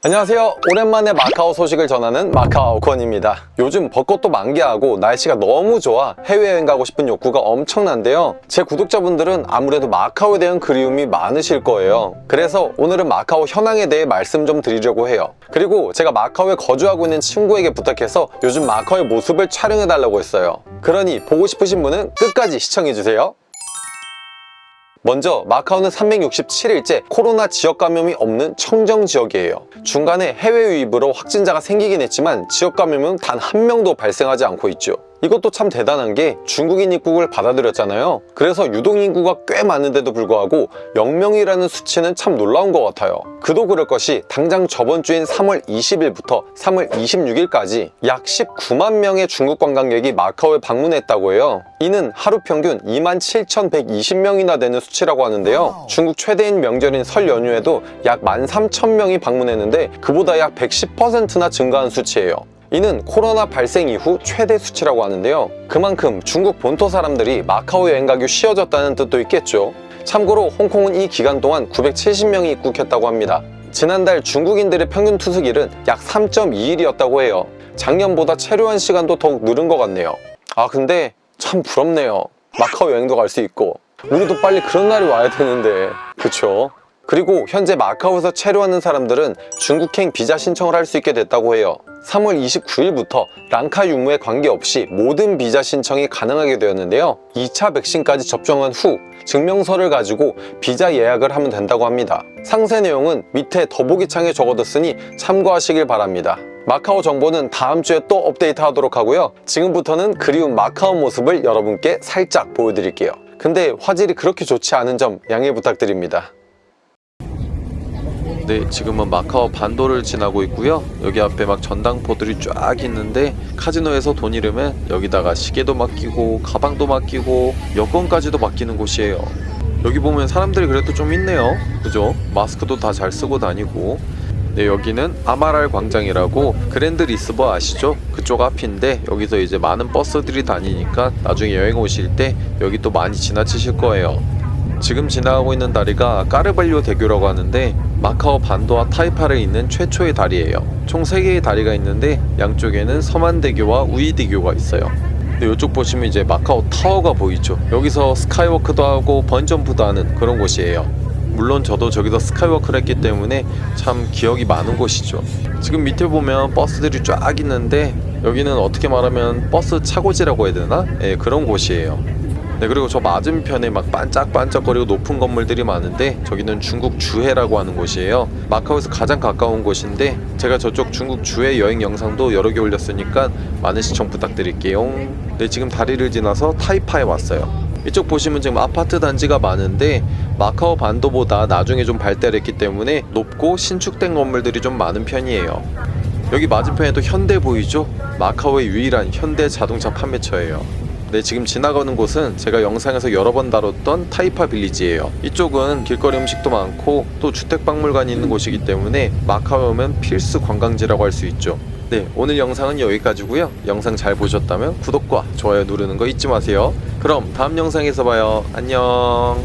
안녕하세요. 오랜만에 마카오 소식을 전하는 마카오 권입니다. 요즘 벚꽃도 만개하고 날씨가 너무 좋아 해외여행 가고 싶은 욕구가 엄청난데요. 제 구독자분들은 아무래도 마카오에 대한 그리움이 많으실 거예요. 그래서 오늘은 마카오 현황에 대해 말씀 좀 드리려고 해요. 그리고 제가 마카오에 거주하고 있는 친구에게 부탁해서 요즘 마카오의 모습을 촬영해 달라고 했어요. 그러니 보고 싶으신 분은 끝까지 시청해주세요 먼저 마카오는 367일째 코로나 지역 감염이 없는 청정 지역이에요. 중간에 해외 유입으로 확진자가 생기긴 했지만 지역 감염은 단 한 명도 발생하지 않고 있죠. 이것도 참 대단한 게 중국인 입국을 받아들였잖아요. 그래서 유동 인구가 꽤 많은데도 불구하고 0명이라는 수치는 참 놀라운 것 같아요. 그도 그럴 것이 당장 저번 주인 3월 20일부터 3월 26일까지 약 19만 명의 중국 관광객이 마카오에 방문했다고 해요. 이는 하루 평균 27,120명이나 되는 수치라고 하는데요. 중국 최대인 명절인 설 연휴에도 약 13,000명이 방문했는데 그보다 약 110%나 증가한 수치예요. 이는 코로나 발생 이후 최대 수치라고 하는데요. 그만큼 중국 본토 사람들이 마카오 여행 가기 쉬워졌다는 뜻도 있겠죠. 참고로 홍콩은 이 기간 동안 970명이 입국했다고 합니다. 지난달 중국인들의 평균 투숙일은 약 3.2일이었다고 해요. 작년보다 체류한 시간도 더욱 늘은 것 같네요. 아 근데 참 부럽네요. 마카오 여행도 갈 수 있고 우리도 빨리 그런 날이 와야 되는데 그쵸? 그리고 현재 마카오에서 체류하는 사람들은 중국행 비자 신청을 할 수 있게 됐다고 해요. 3월 29일부터 랑카 유무에 관계없이 모든 비자 신청이 가능하게 되었는데요. 2차 백신까지 접종한 후 증명서를 가지고 비자 예약을 하면 된다고 합니다. 상세 내용은 밑에 더보기창에 적어뒀으니 참고하시길 바랍니다. 마카오 정보는 다음 주에 또 업데이트 하도록 하고요. 지금부터는 그리운 마카오 모습을 여러분께 살짝 보여드릴게요. 근데 화질이 그렇게 좋지 않은 점 양해 부탁드립니다. 네, 지금은 마카오 반도를 지나고 있고요. 여기 앞에 막 전당포들이 쫙 있는데 카지노에서 돈 잃으면 여기다가 시계도 맡기고 가방도 맡기고 여권까지도 맡기는 곳이에요. 여기 보면 사람들이 그래도 좀 있네요. 그죠? 마스크도 다 잘 쓰고 다니고 네, 여기는 아마랄 광장이라고 그랜드 리스보아 아시죠? 그쪽 앞인데 여기서 이제 많은 버스들이 다니니까 나중에 여행 오실 때 여기 또 많이 지나치실 거예요. 지금 지나가고 있는 다리가 까르발료 대교라고 하는데 마카오 반도와 타이파를 잇는 최초의 다리예요. 총 3개의 다리가 있는데 양쪽에는 서만대교와 우의대교가 있어요. 근데 이쪽 보시면 이제 마카오 타워가 보이죠. 여기서 스카이워크도 하고 번지점프도 하는 그런 곳이에요. 물론 저도 저기서 스카이워크를 했기 때문에 참 기억이 많은 곳이죠. 지금 밑에 보면 버스들이 쫙 있는데 여기는 어떻게 말하면 버스 차고지라고 해야 되나? 예, 그런 곳이에요. 네 그리고 저 맞은편에 막 반짝반짝거리고 높은 건물들이 많은데 저기는 중국 주해라고 하는 곳이에요. 마카오에서 가장 가까운 곳인데 제가 저쪽 중국 주해 여행 영상도 여러 개 올렸으니까 많은 시청 부탁드릴게요. 네 지금 다리를 지나서 타이파에 왔어요. 이쪽 보시면 지금 아파트 단지가 많은데 마카오 반도보다 나중에 좀 발달했기 때문에 높고 신축된 건물들이 좀 많은 편이에요. 여기 맞은편에도 현대 보이죠? 마카오의 유일한 현대 자동차 판매처예요 네 지금 지나가는 곳은 제가 영상에서 여러 번 다뤘던 타이파 빌리지예요. 이쪽은 길거리 음식도 많고 또 주택박물관이 있는 곳이기 때문에 마카오 오면 필수 관광지라고 할 수 있죠. 네 오늘 영상은 여기까지고요. 영상 잘 보셨다면 구독과 좋아요 누르는 거 잊지 마세요. 그럼 다음 영상에서 봐요. 안녕